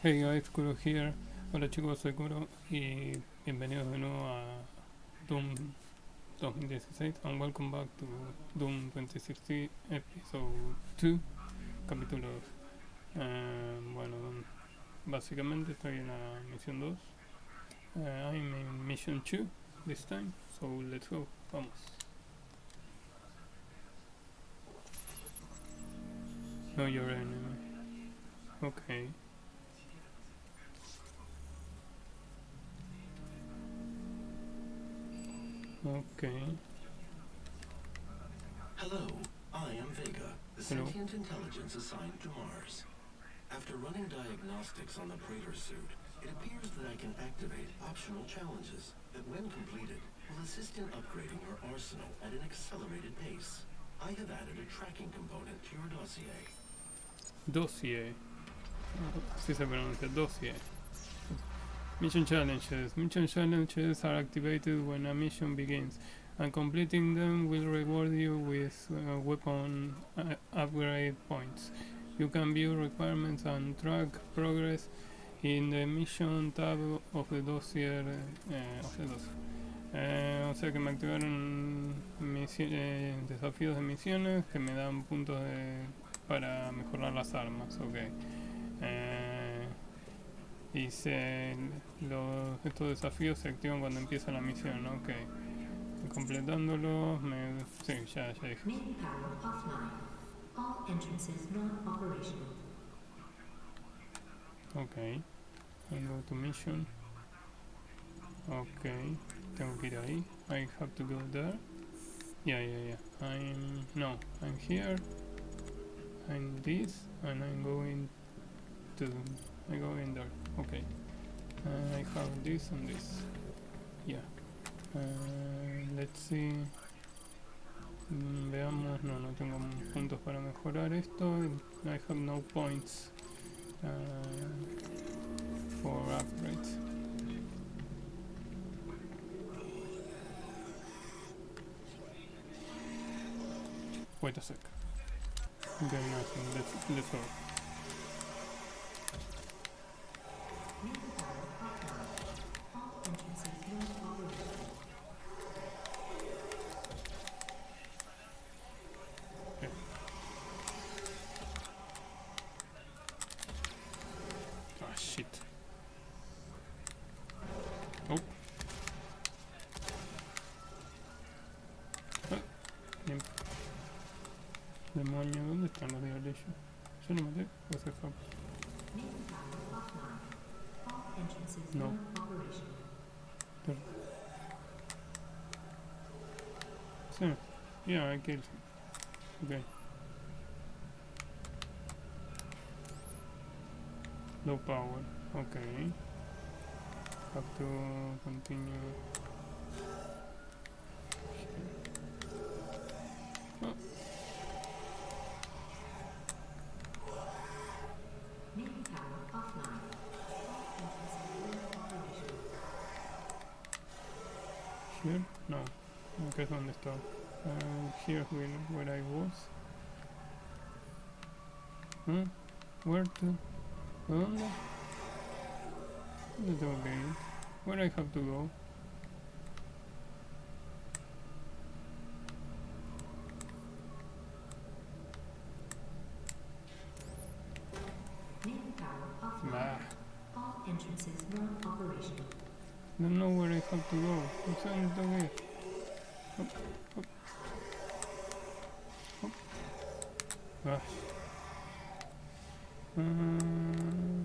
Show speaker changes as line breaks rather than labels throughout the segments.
Hey guys, Kuro here. Hola chicos, soy Kuro y bienvenidos de nuevo a Doom 2016 and welcome back to Doom 2016 episode 2, capítulo 2. Eh, bueno, básicamente estoy en la misión 2. Eh, I'm in mission 2 this time, so let's go, vamos. Know your enemy. Okay. Okay.
Hello, I am Vega, the
Hello.
sentient intelligence assigned to Mars. After running diagnostics on the Praetor suit, it appears that I can activate optional challenges that, when completed, will assist in upgrading your arsenal at an accelerated pace. I have added a tracking component to your dossier.
Dossier. Así se pronuncia, dossier. Mission challenges. Mission challenges are activated when a mission begins, and completing them will reward you with uh, weapon uh, upgrade points. You can view requirements and track progress in the mission tab of the dossier. eh, of the dossier. Eh, o sea que me activaron eh, desafíos de misiones que me dan puntos de, para mejorar las armas. Ok. Y se, los, estos desafíos se activan cuando empieza la misión. Ok. Completándolos, me, sí, ya, ya dije. Ok. Go to mission. Ok. Tengo que ir ahí. I have to go there. Yeah, yeah, yeah. I'm... No. I'm here. I'm this. And I'm going to... I go in there. Okay. Uh, I have this and this. Yeah. Uh, let's see. Mm, Veamos. No, no tengo puntos para mejorar esto. I have no points. Uh, for upgrades. Wait a sec. Okay, nothing. Let's let's go.
Main power offline. All entrances non-operational.
Okay. Ah shit. Oh. Ah, bien. Demonio, ¿dónde están los diablos? Yo no maté, o sea, fue-
Main power offline. All entrances
No.
non-operational.
Sí. Yeah, I killed him. Okay. Low power. Okay. Have to continue. Here? No. Okay, es donde. Uh, here's where, where I was. Huh? Where to? ¿Dónde? ¿Dónde tengo que? Where I have to go?
Main power offline.
Bah.
All entrances non-operational.
Don't know where I have to go. No sé dónde tengo que ir. Hop, hop. Hop. Ah. Uh,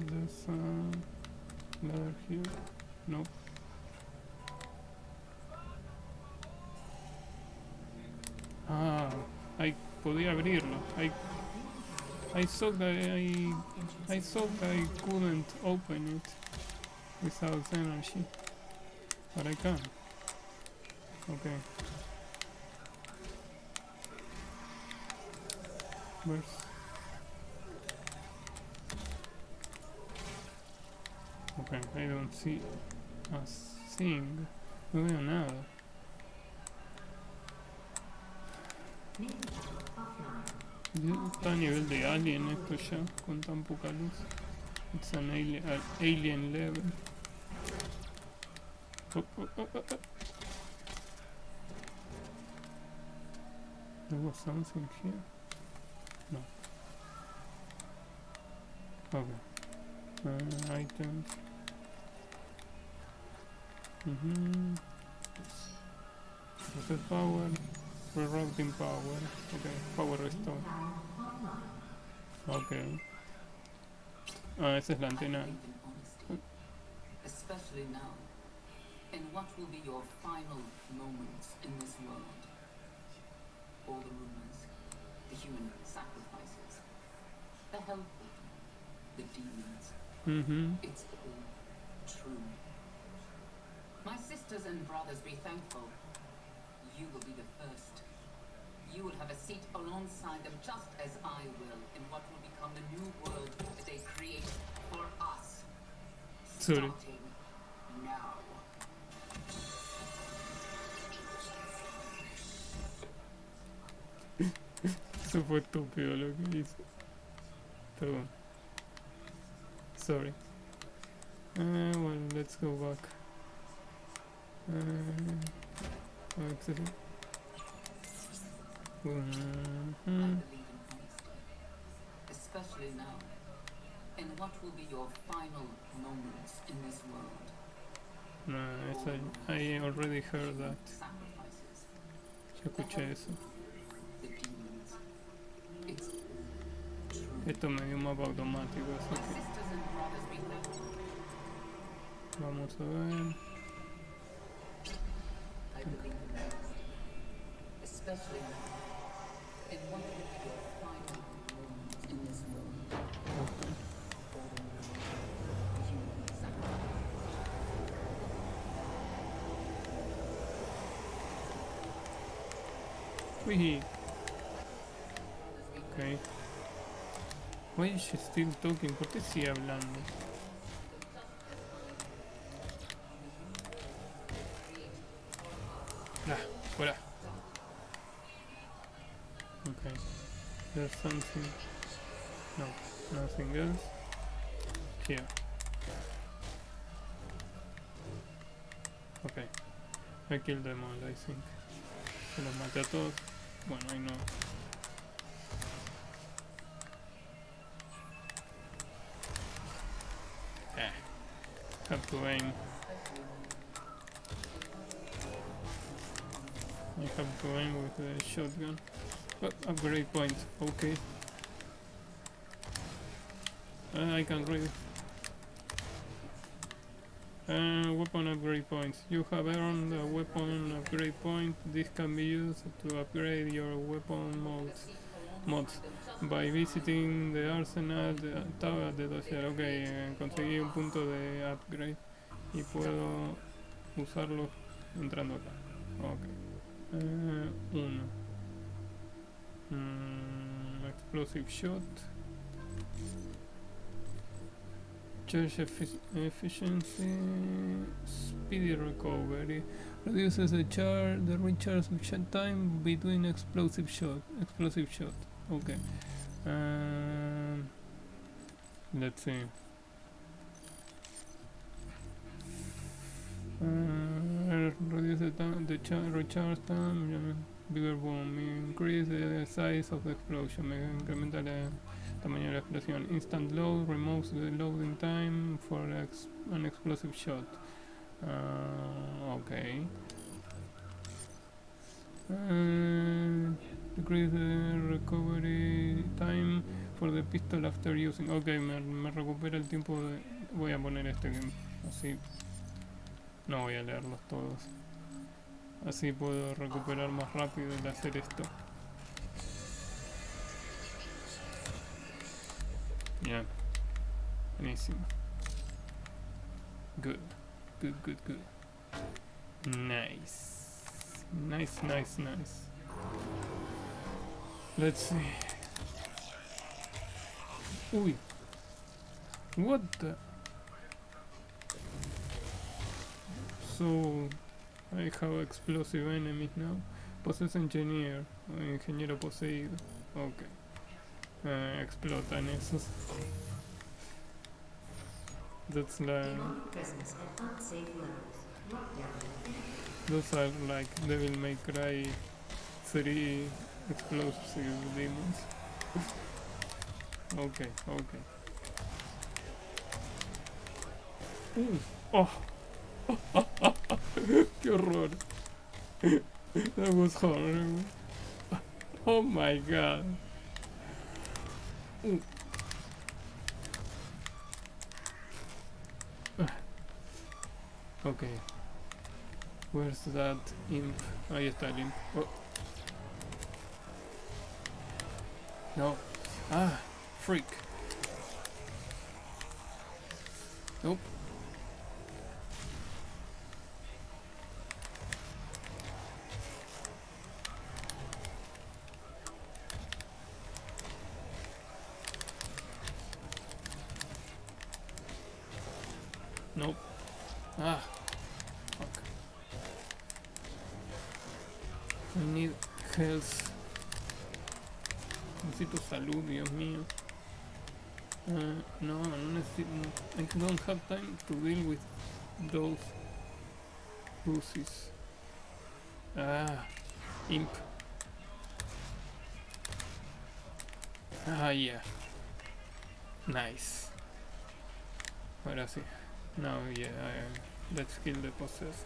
there's a ladder here. Nope. Ah, I podía abrirlo. I I thought that I I thought I couldn't open it without energy. But I can. Okay. Okay, I don't see a thing. No veo nada. Está a nivel de alien esto ya, con tan poca luz. It's an alien, an alien level. Oh, oh, oh, oh, oh. There was something here. Okay. Uh. Mm-hmm. Reset power. Rerouting power. Okay. Power restore. Okay. Ah, esa es la antena.
Especially now, in what will be your final moments in this world. All the rumors, the human sacrifices, the portal, the demons,
Mm-hmm.
it's all true. My sisters and brothers, be thankful. You will be the first. You will have a seat alongside them, just as I will, in what will become the new world that they create for us.
Sorry.
Starting now.
Eso fue estúpido lo que. Perdón. Sorry. Uh, well, let's go back. Uh, exit.
I believe in honesty, especially now, in what will be your final moments in this world.
No, esa, I already heard that.
Sacrifices,
Ya escuché eso.
the demons. It's true.
Esto me dio un mapa automático, así que
The human sacrifice.
Wee. Ok. Why is she still talking? ¿Por qué sigue hablando? Something. No, nothing else. Here. Okay. I killed them all, I think. Se los maté a todos. Bueno, ahí no. Eh. Have to aim. I have to aim with the shotgun. But upgrade point, okay. Uh, I can read. Uh, weapon upgrade points. You have earned a weapon upgrade point. This can be used to upgrade your weapon modes. Mods. By visiting the arsenal de, tab de dossier. Ok, eh, conseguí un punto de upgrade y puedo usarlo entrando acá. Ok. Eh, uno. Mm, explosive shot. Charge effi- efficiency, speedy recovery, reduces the charge, the recharge time between explosive shot. Explosive shot. Okay. Um, let's see. Uh, reduce the time, the char recharge time. yeah, Bigger bomb. Increase the size of the explosion. Me incrementa la tamaño de la explosión. Instant load removes the loading time for ex an explosive shot. Uh, okay. Uh, decrease the recovery time for the pistol after using. Ok, me, me recupera el tiempo de. Voy a poner este que así. No voy a leerlos todos. Así puedo recuperar más rápido el hacer esto. Ya. Buenísimo. Good. Good, good, good. Nice. Nice, nice, nice. Let's see. Uy. What the? So, I have explosive enemies now. Possess engineer. o ingeniero poseído. Ok. Eh, explotan esos. That's like
Demonic presence at unsafe levels. Lockdown.
those are like Devil May Cry three explosive demons. okay, okay. Uh, oh, qué horror. that was horrible. Oh my god. Okay. Where's that imp? Ahí está el imp. Oh. No. Ah, freak. Nope. Sí. Now, yeah, I, let's kill the possessed.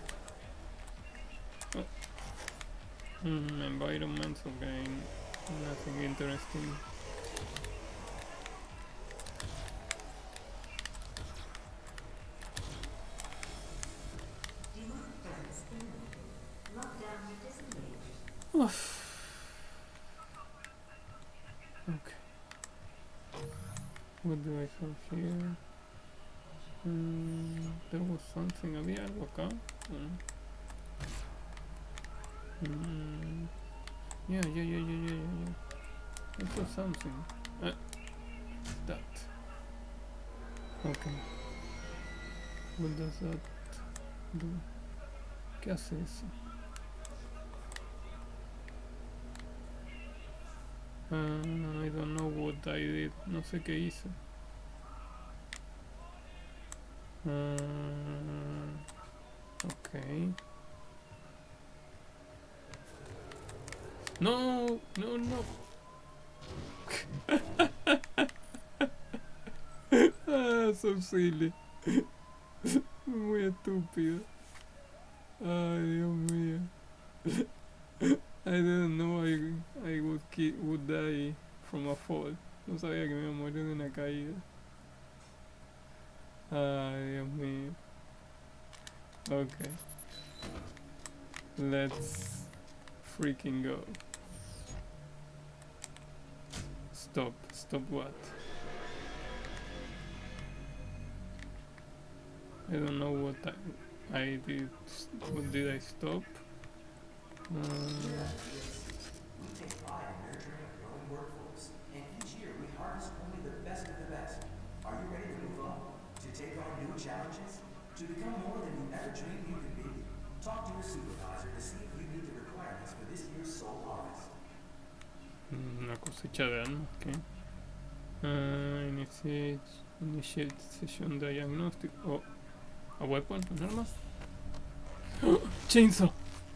Oh. Mm, environments, okay. Nothing interesting. Okay. What do I have here? Mm, there was something. ¿Había algo acá? Mm. Yeah, yeah, yeah, yeah, yeah, yeah, yeah. I saw something. Uh, that. Okay. What does that do? ¿Qué hace eso? Uh, I don't know what I did. No sé qué hice. Uh, okay. No, no, no. ah, so silly. Muy estúpido. Ay, Dios mío. I didn't know I, I would, ki would die from a fall. No sabía que me iba a morir de una caída. Dios mío. Okay. Let's freaking go. Stop. Stop what? I don't know what I, I did. What did I stop? Uh,
To become more than you ever dreamed you could be? Talk to your supervisor to see if you meet the requirements for this year's soul harvest.
una cosecha de almas, ¿qué? Uh, initiate, initiate session diagnostic. Oh, a weapon, un arma. ¡Oh! Chainsaw.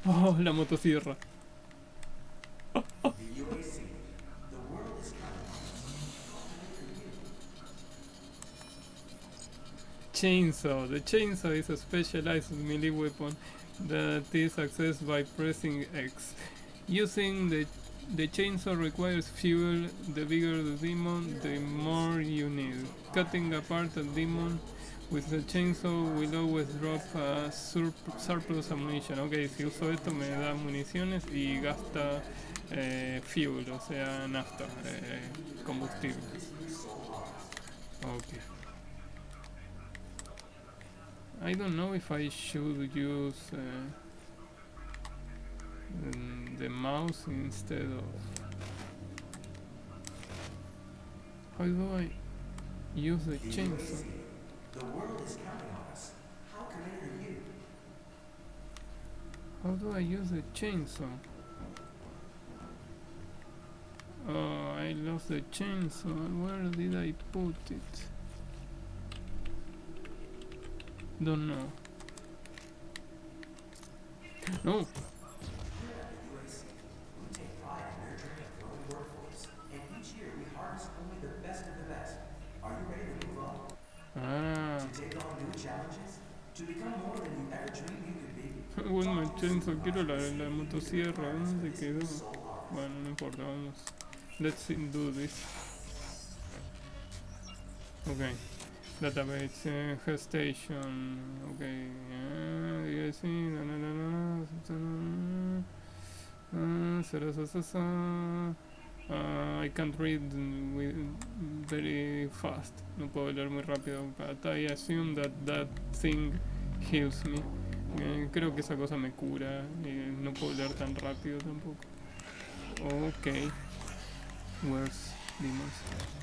Oh, la motosierra. Chainsaw. The chainsaw is a specialized melee weapon that is accessed by pressing X. Using the the chainsaw requires fuel. The bigger the demon, the more you need. Cutting apart a demon with the chainsaw will always drop a sur- surplus ammunition. Ok, si uso esto me da municiones y gasta eh, fuel, o sea, nafta, eh, combustible. Ok. I don't know if I should use uh, mm, the mouse instead of. How do I use the chainsaw?
The world is counting on us. How committed are you?
How do I use the chainsaw? Oh, I lost the chainsaw. Where did I put it? Don't know. No. Ah. Bueno, Machenzo, quiero la, la motosierra. ¿Dónde se quedó? Bueno, no importa, vamos. Let's do this. Okay. Database, uh, gestation. La, sa, sa, uh. Uh, I can't read with very fast. No puedo leer muy rápido. But I assume that that thing heals me. Eh, creo que esa cosa me cura. eh, no puedo leer tan rápido tampoco. Ok. Where's demons?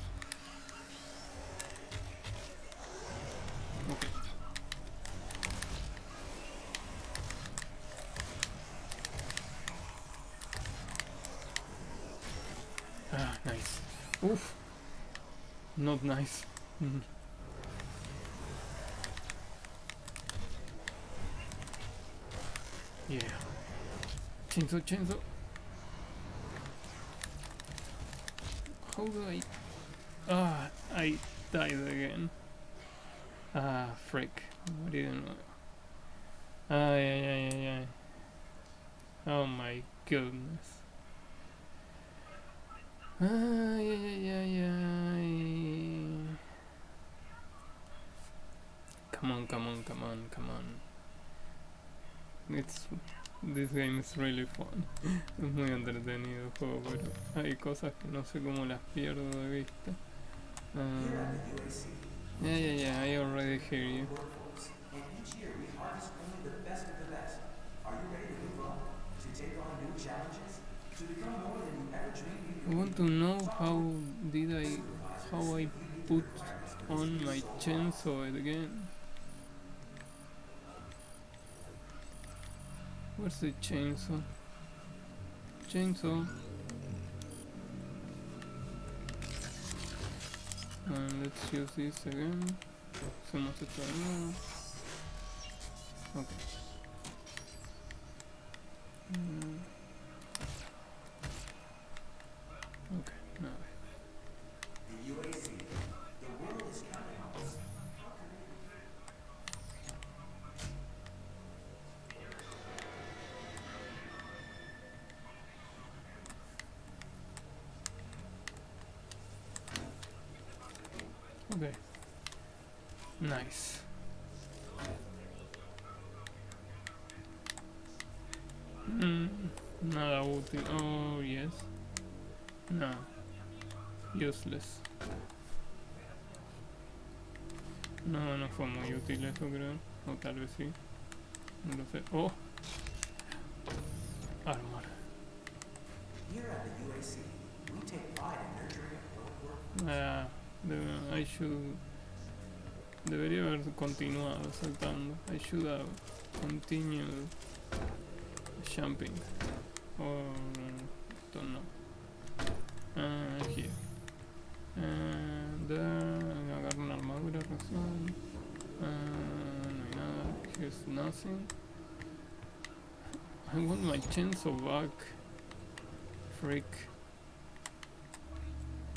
Not nice. Mhm. Yeah. Chainsaw, chainsaw. How do I... Ah, I died again. Ah, frick. What do you know? Ay, ay, ay, ay, ay. Oh my goodness. Ay, ay, ay, ay. Come on, come on, come on, come on. It's this game is really fun. es muy entretenido el juego, pero hay cosas que no sé cómo las pierdo de vista.
UAC,
yeah, yeah, yeah, I already hear you.
Are you ready to move up? To take on new challenges? To become more
I want to know how did I how I put on my chainsaw again. Where's the chainsaw? Chainsaw. And let's use this again. Hacemos esto de nuevo. Ok. Mm. Nada útil. Oh, yes. No. Useless. No, no fue muy útil eso, creo. O tal vez sí. No lo sé. Oh. Armor. Ah, debe- I should... Debería haber continuado saltando. I should have continued jumping. Or... don't know. Ah, here. And there... Agarro una armadura recién. Ah, no hay. Here's nothing. I want my chainsaw back. Freak.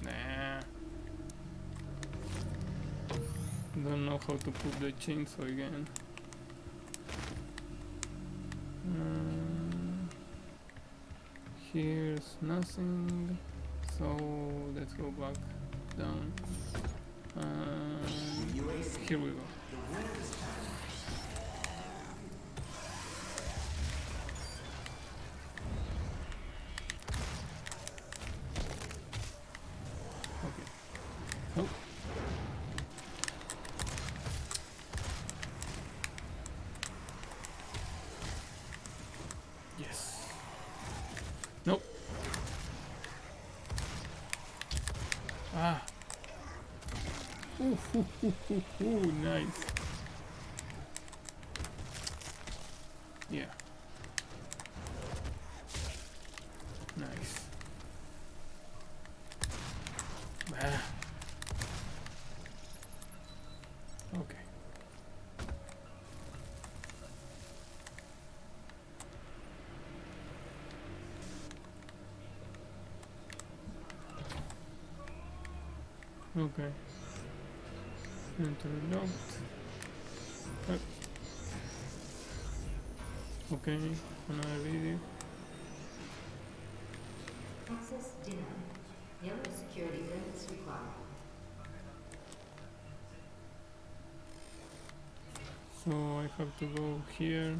Nah. Don't know how to put the chainsaw again. Um, here's nothing. So let's go back down.
The UAC,
here we go. Yeah. Nice. Ah. Okay. Okay. Enter note. Okay, another video.
Access denied. Yellow security clearance required.
So I have to go here.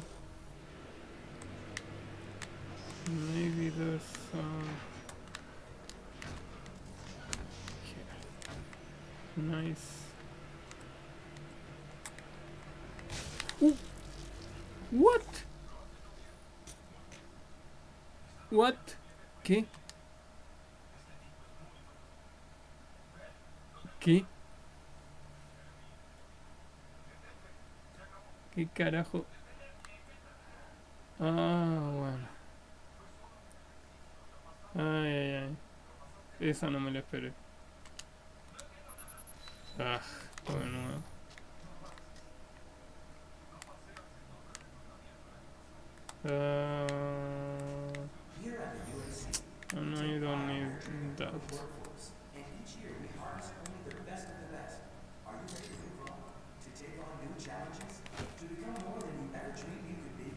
¿Qué? ¿Qué? ¿Qué carajo? Ah, bueno. Ay, ay, ay. Esa no me la esperé. Ah, todo
be?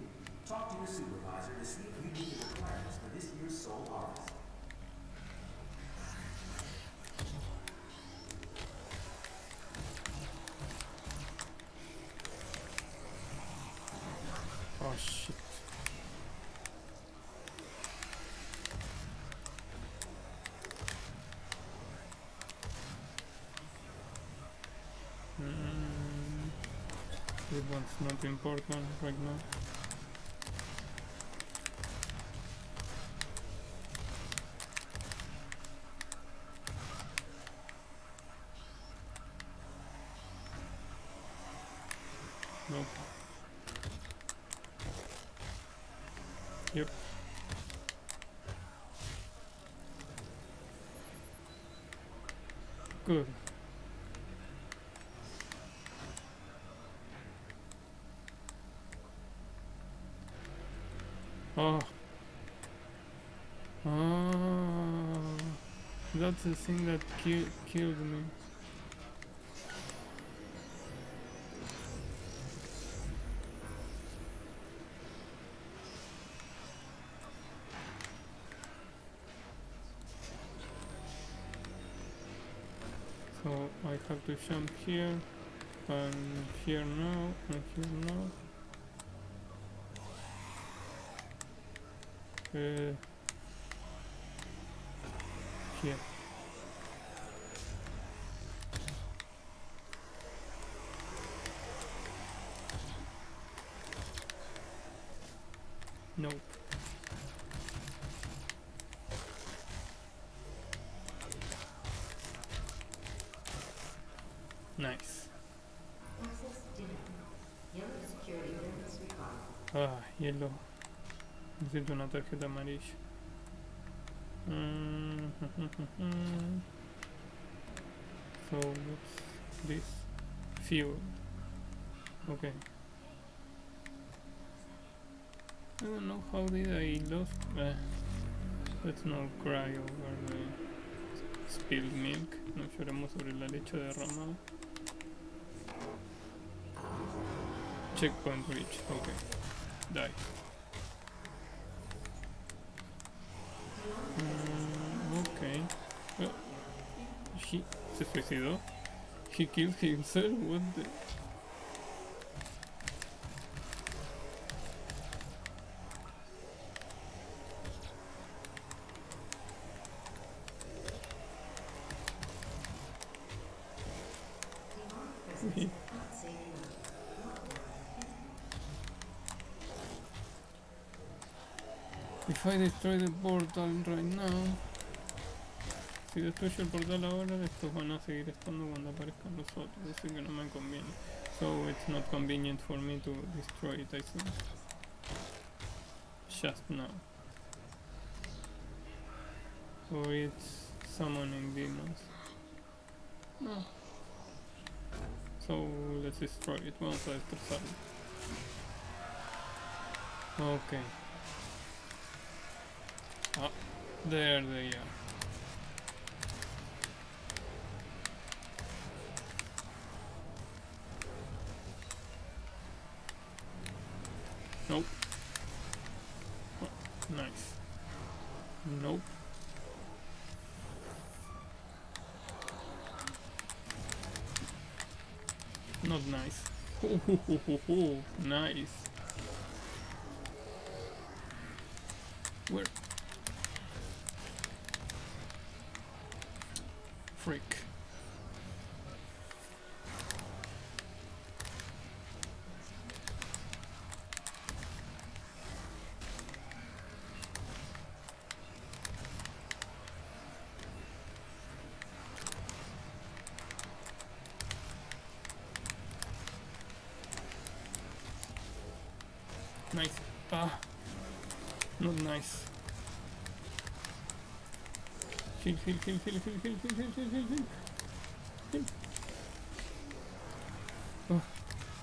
Talk to your supervisor to see if you meet the requirements for this year's Soul Harvest.
This one's not important right now. Nope. Yep. Good. Oh. Oh. That's the thing that ki- killed me. So I have to jump here and here now and here now. Uh, here. Hielo. Necesito una tarjeta amarilla. Mm, so what's this? Fuel. Okay. I don't know how did I lose. Uh, let's not cry over the spilled milk. No lloremos sobre la leche derramada. Checkpoint reached. Okay. Mm, okay. Uh, he se. He killed himself. What the? Destroy the portal right now. Si destruyo el portal ahora estos van a seguir estando cuando aparezcan los otros Así que no me conviene. So it's not convenient for me to destroy it I think. Just now. Or it's summoning demons. No. So let's destroy it Vamos a destrozarlo Okay Oh, there they are. Nope. Nice. Nope. Not nice. Nice. Where? Heal, heal, heal, heal, heal, heal, heal, heal, heal. Oh,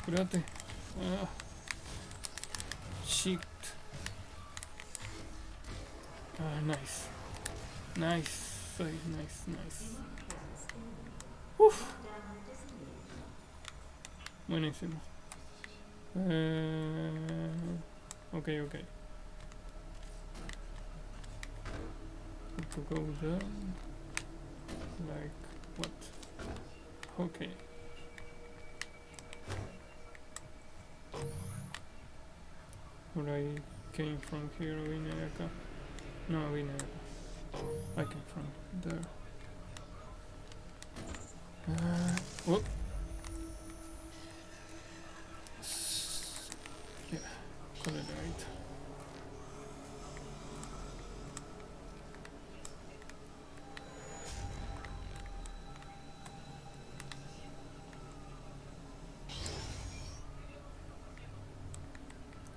curate. Ah. Shit. Ah, nice. Nice. Nice, nice. Uf. Buenísimo. Eh, ok, ok. To go down. Like what? Okay. Or I came from here, acá. No, acá. I came from there. Uh, whoop.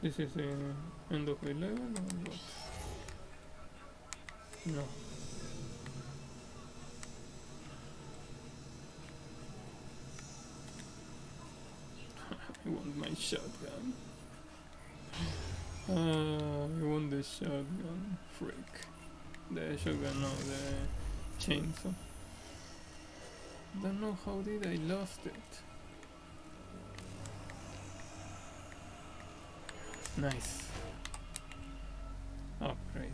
This is end of the level? No. I want my shotgun. Uh, I want the shotgun. Freak. The shotgun, no, the chainsaw. Don't know how did I lost it. Nice. Upgrade.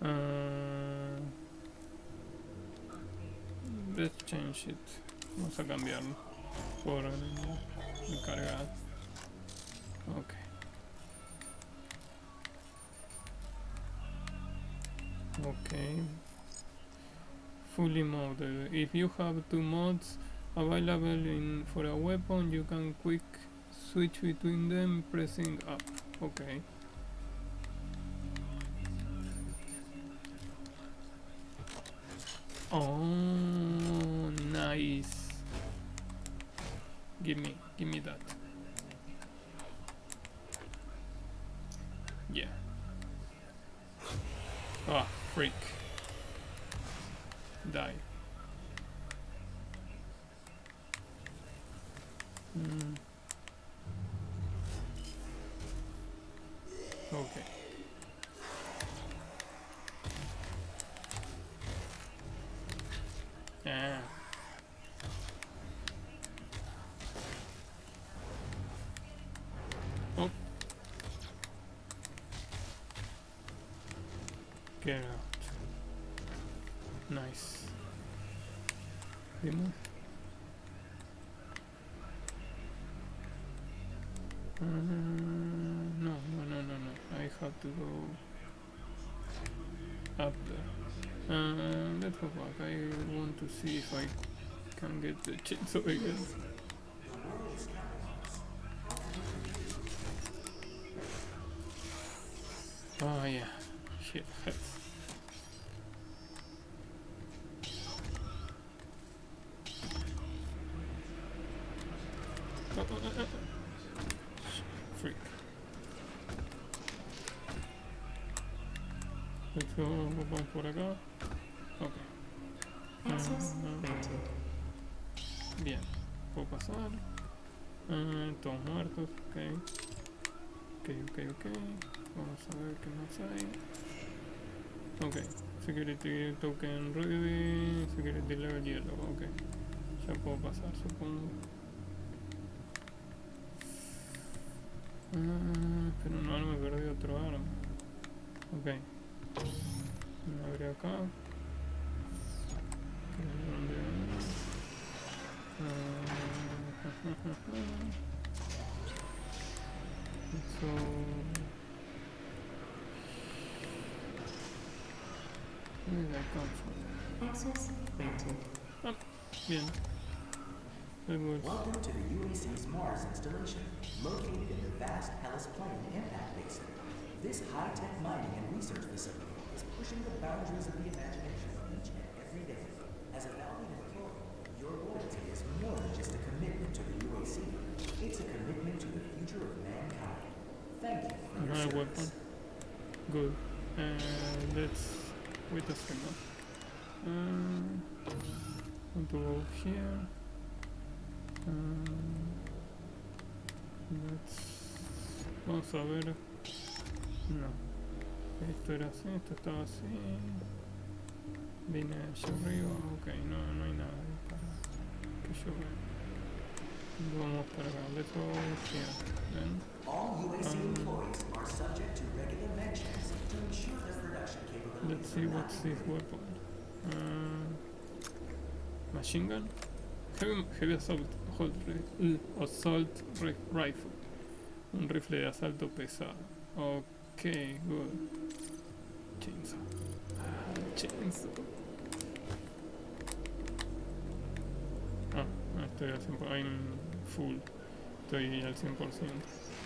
Uh, let's change it. Vamos a cambiarlo por el encargado. Ok. Okay. Fully modded. If you have two mods available in for a weapon, you can quick switch between them pressing up. Okay. Oh, nice. Give me, give me that. Yeah. Ah, freak. of luck. I want to see if I can get the chainsaw again. Oh yeah, shit hurts. Oh, oh, oh, Freak. Let's go back
what
I
got.
Bien, puedo pasar. Ah, todos muertos, ok. Ok, ok, ok. Vamos a ver qué más hay. Ok, security token ready, security level yellow, ok. Ya puedo pasar, supongo. Ah, pero no, no me perdí otro arma. Ok. Me abre acá. Eso... Where did that come from?
Access granted.
Bien. That.
Welcome to the UAC's Mars installation, located in the vast Hellas Plain impact basin. This high-tech mining and research facility is pushing the boundaries of the imagination
Let's. Vamos a ver. No. Esto era así, esto estaba así. Vine allá arriba. Ok, no, no hay nada para que yo vea. Vamos para acá. Let's go here. Then.
All UAC
Um,
employees are subject to regular med checks to ensure their production capabilities
Let's see what's this weapon. Uh, machine gun? Heavy, heavy assault, hold ri- uh, assault ri- rifle. Un rifle de asalto pesado. Ok, good. Chainsaw. Ah, chainsaw. Ah, ah, estoy al 100%. I'm full. Estoy al 100%.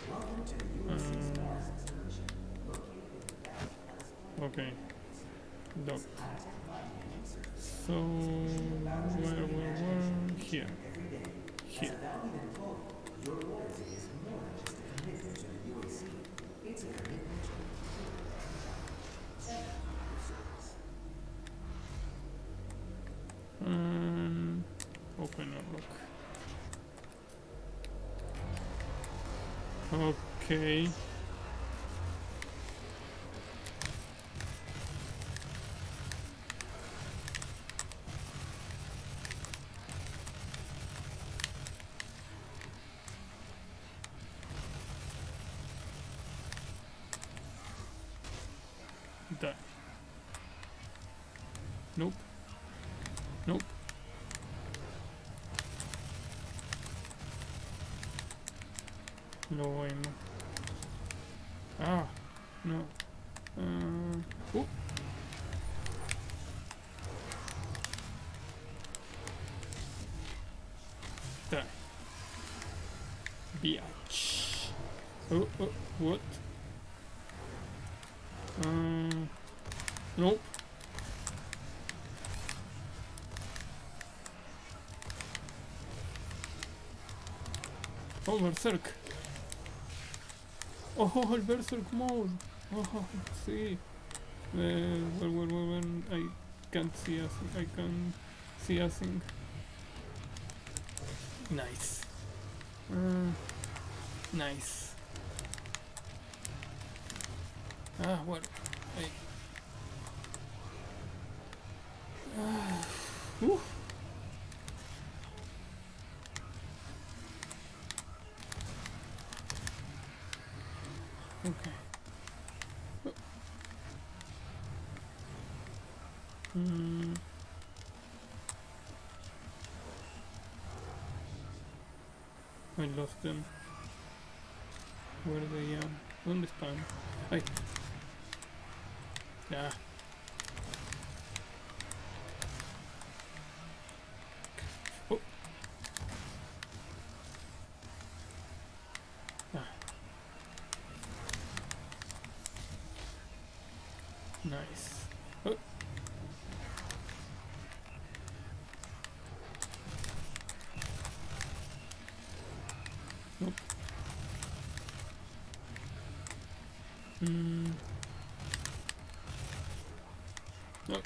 Welcome to the UAC's Mars installation, located in the vast Hellas Plain.
Ok. Doc.
High-tech mining and research
So, where, where, where? Here. Here.
Hmm. valued employee, your loyalty is more than just a commitment to the UAC. It's a commitment to the future of mankind. Thank you for your service.
Um, open or lock. Okay. Die. Nope. Nope. Bueno. Ah, no. Uh. Berserk. Oh, el Berserk mode. Oh, sí. Uh, well, well, well, well, I can't see a thing. I can see a thing. Nice. Uh, nice. Ah, well, I... Ah, whew. Okay. Mm. I lost them. Where they are? ¿Dónde están? Ay. Ya. Oh. Ah. Nice. Oh. Nope. Mm. Nope.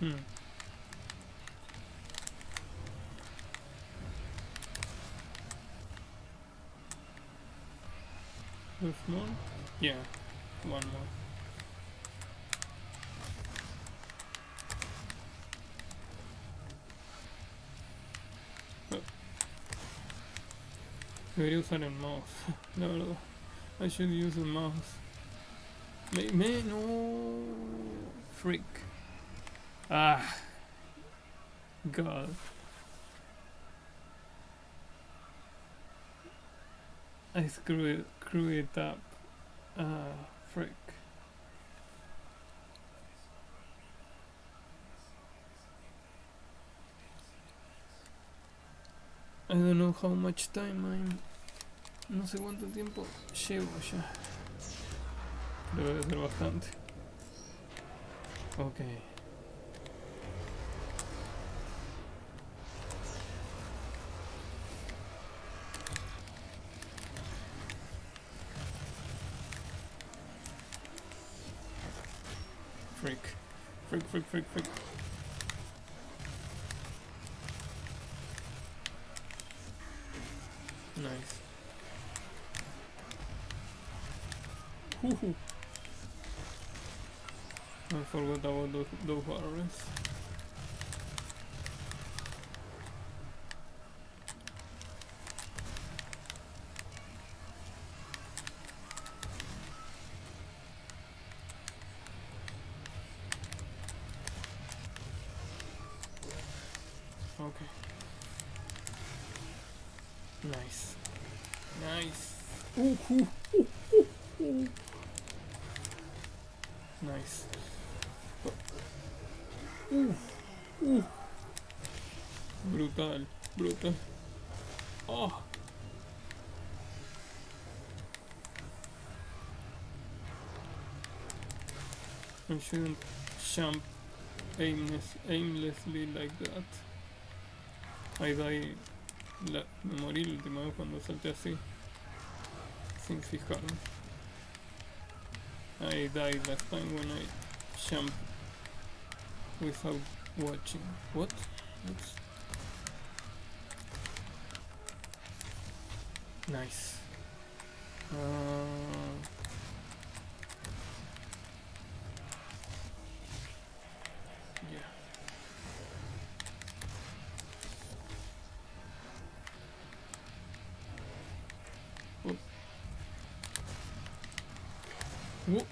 Hmm. There's more? Yeah, one more. Debería usar el mouse, no, verdad. I should use the mouse. Me, me no freak. Ah, God. I screw it, screw it up. Ah, frick. I don't know how much time I'm. No sé cuánto tiempo llevo ya. Debe ser bastante. Ok. Freak. Freak, freak, freak, freak. Nice. Uh, uh. Brutal, brutal. Oh. I shouldn't jump aimless, aimlessly like that. I die. La, me morí la última vez cuando salté así. I died that time when I jumped without watching. What? What's... Nice. Uh... Yeah. Whoop. Nope.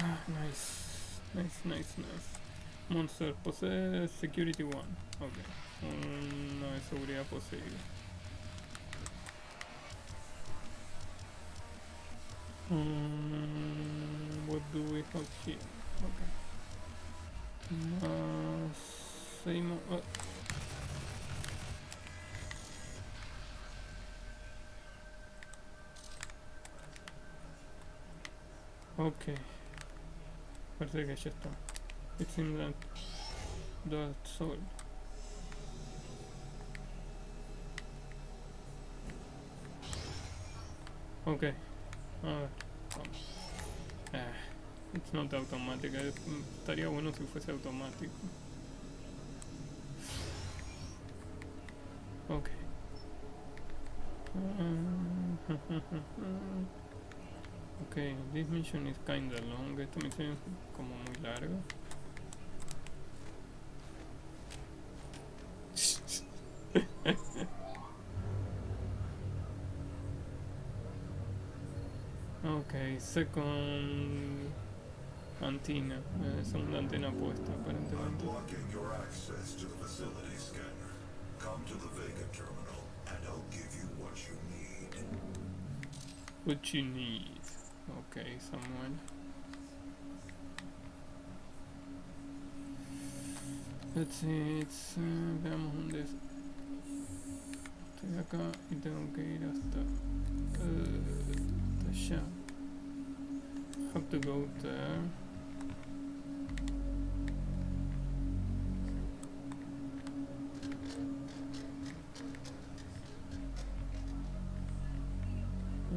Ah, nice. Nice, nice, nice. Monster posee security 1. Ok. Uno de seguridad poseído. Mm, what do we have here? Okay. Más seis mo- ah. Ok. Parece que ya está. It seems that that's all. Ok. A ver. Vamos. Ah, it's not automática. mm, Estaría bueno si fuese automático. Ok. Ok, this mission is kinda long. Esta misión es como muy larga. Second antenna, eh, segunda antena puesta aparentemente.
What you need.
What you need. Ok, Samuel. Let's see, it's, eh, veamos dónde es. Estoy acá y tengo que ir hasta, eh, hasta allá have to go there.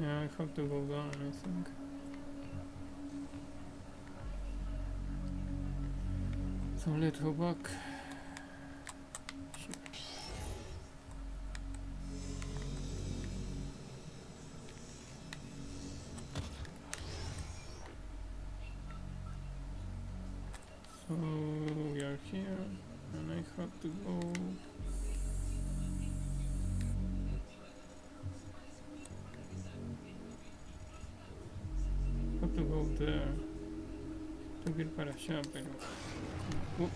Yeah, I have to go down, I think. So let's go back. jumping. Oh,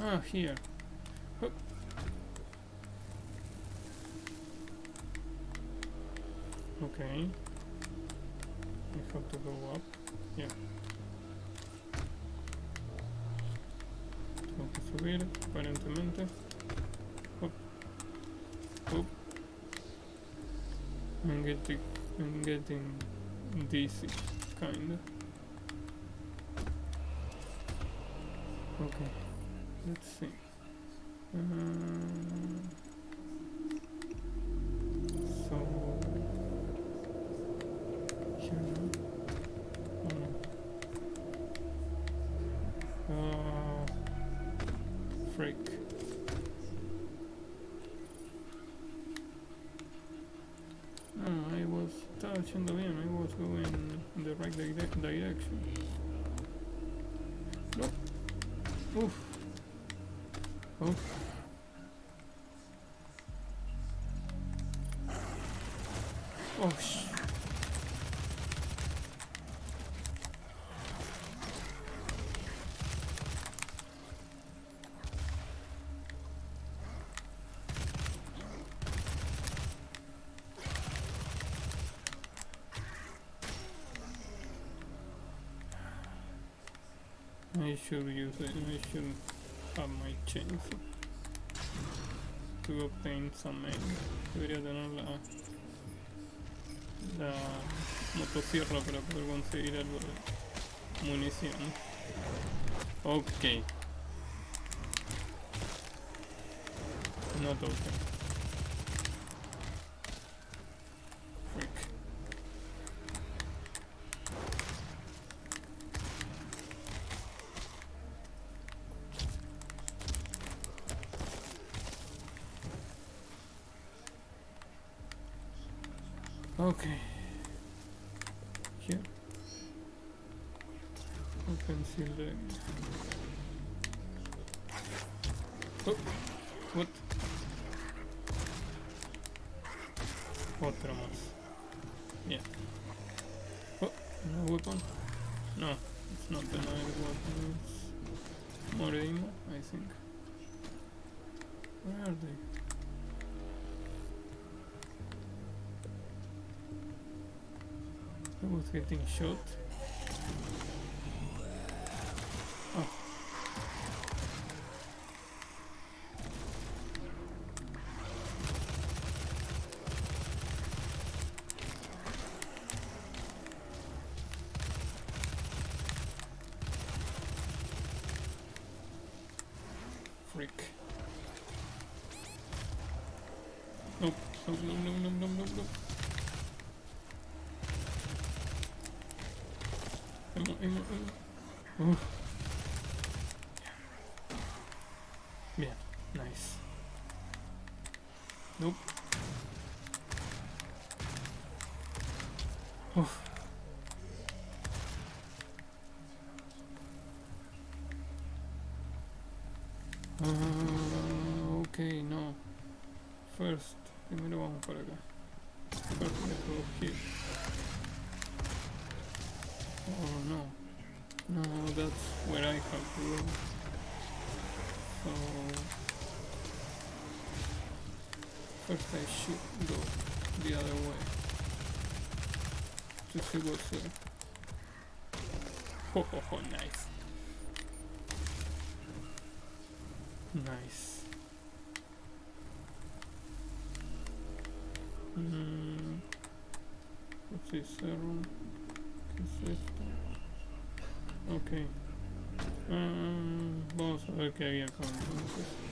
ah, here. Okay. We have to go up. Yeah. Tengo que subir, aparentemente. Up. Up. I'm getting, I'm getting dizzy, kinda. Okay. Let's see. Uh, measure user measure are my chances to obtain some aid. Debería tener la, la motosierra para poder conseguir algo de munición. Ok. No toque. shoot. Oh. Freak. Nope, nope, nope. Mm-hmm. mm, mm, mm. Oh, nice. Nice. Mm. What's this? zero. Okay. Um, boss. Okay, yeah, come on.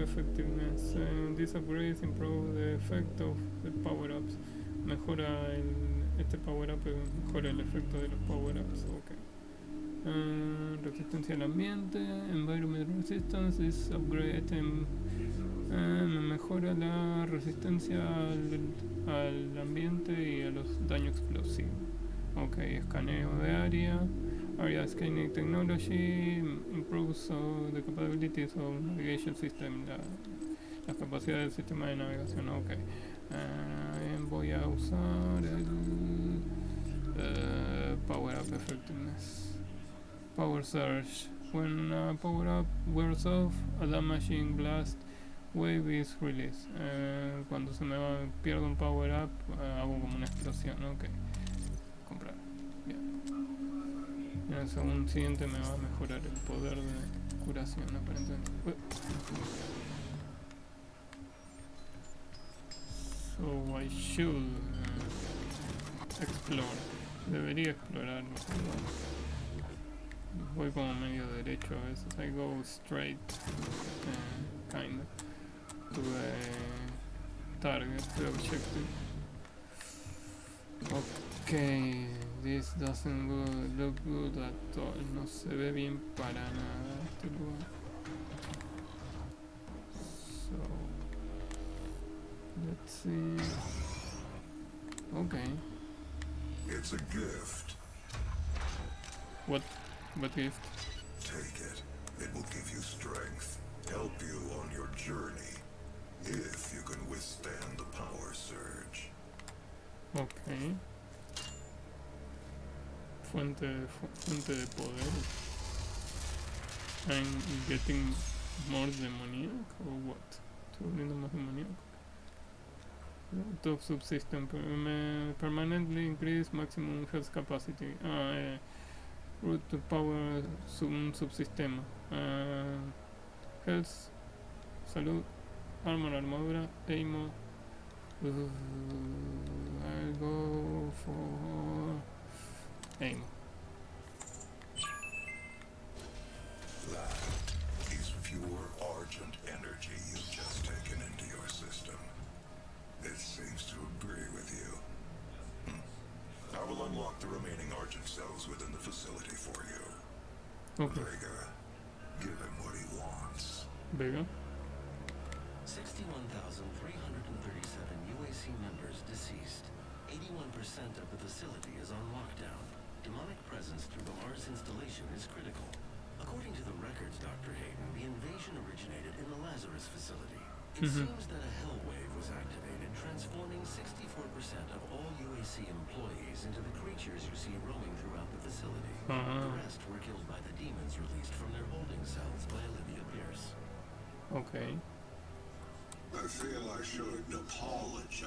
Effectiveness. Uh, these upgrades improve the effect of the power ups. Mejora el, este power up, eh, mejora el efecto de los power ups. Ok. Uh, resistencia al ambiente, environment resistance, this upgrade item eh, me mejora la resistencia al, al ambiente y a los daños explosivos. Ok, escaneo de área. Area scanning technology improves uh, the capabilities of navigation system. La, las capacidades del sistema de navegación. Ok. Eh, voy a usar el eh, Power Up Effectiveness. Power Surge. When uh, power up wears off, a damaging blast wave is released. Eh, cuando se me va, pierdo un power up, eh, hago como una explosión. Ok. Comprar. Bien. En el segundo siguiente me va a mejorar el poder de curación, aparentemente. So I should uh, explore. Debería explorar. ¿no? Voy como medio derecho a veces. I go straight, uh, kind of, to the target, the objective. Okay, this doesn't go- look good at all. No se ve bien para nada este lugar. So, let's see. Okay,
It's a gift.
what, what gift?
Take it. It will give you strength, help you on your journey, if you can withstand the power surge.
Ok. Fuente fuente de poder. I'm getting more demoniac or what? Estoy volviendo más demoníaco. Top subsystem permanently increase maximum health capacity. Ah, eh, root to power sub, subsistema. Ah, health, salud, armor, armadura, aimo. Uh, I'll go for aim.
That is pure Argent energy you've just taken into your system. It seems to agree with you. Hmm. I will unlock the remaining Argent cells within the facility for you.
Ok,
Vega, give him what he wants.
Vega.
61,337 UAC members deceased. 81% of the facility is on lockdown. Demonic presence through the Mars installation is critical. According to the records, Dr. Hayden, the invasion originated in the Lazarus facility. It
Mhm.
seems that a hell wave was activated, transforming 64% of all UAC employees into the creatures you see roaming throughout the facility.
Ah.
The rest were killed by the demons released from their holding cells by Olivia Pierce.
Ok.
I feel I should apologize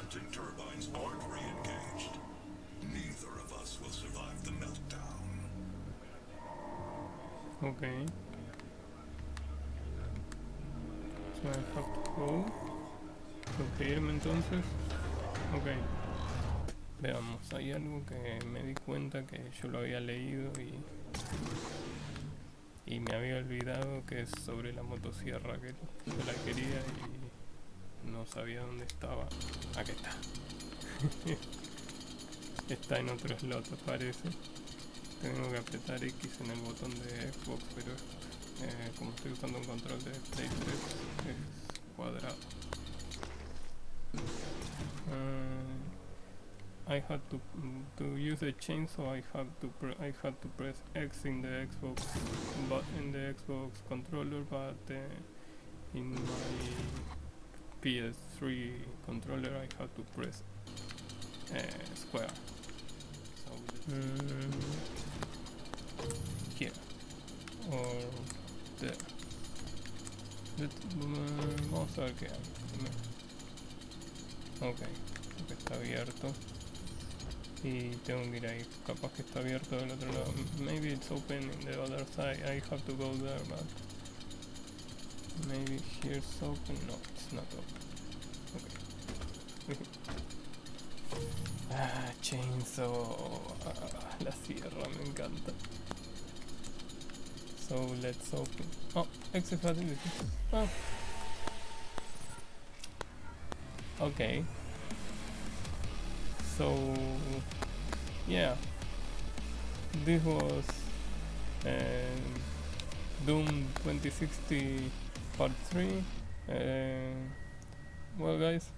venting turbines aren't re-engaged, neither of us will survive the meltdown.
Ok. So I have to go. suscribirme entonces. Ok. Veamos, hay algo que me di cuenta que yo lo había leído y... Y me había olvidado que es sobre la motosierra que yo la quería y no sabía dónde estaba. Aquí está. está en otro slot parece. Tengo que apretar X en el botón de Xbox, pero eh, como estoy usando un control de Play 3 es cuadrado. Uh, I had to to use a chainsaw. I had to I had to press X in the Xbox, but in the Xbox controller, but uh, in my PS3 controller I have to press uh, square. So mm, here or there. A ver qué hay. Ok, que está abierto. Y tengo que ir ahí. Capaz que está abierto del otro lado. Maybe it's open in the other side. I have to go there, but maybe here's open. No, it's not open. Okay. ah, chainsaw. Ah, la sierra me encanta. So let's open. Oh, exit facility. Oh. Okay. So yeah, this was um, Doom 2016 Part 3. Uh, well, guys,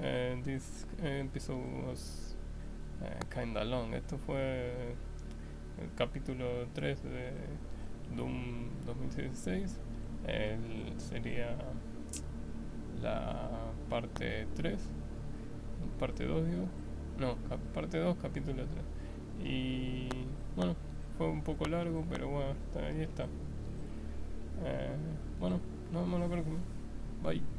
uh, this episode was uh, kinda long. Esto fue el capítulo 3 de Doom 2016. El, sería la parte 3, parte 2 digo, no, parte 2, capítulo 3. Y bueno, fue un poco largo, pero bueno, ahí está. Eh, bueno, nos vemos la próxima. Bye.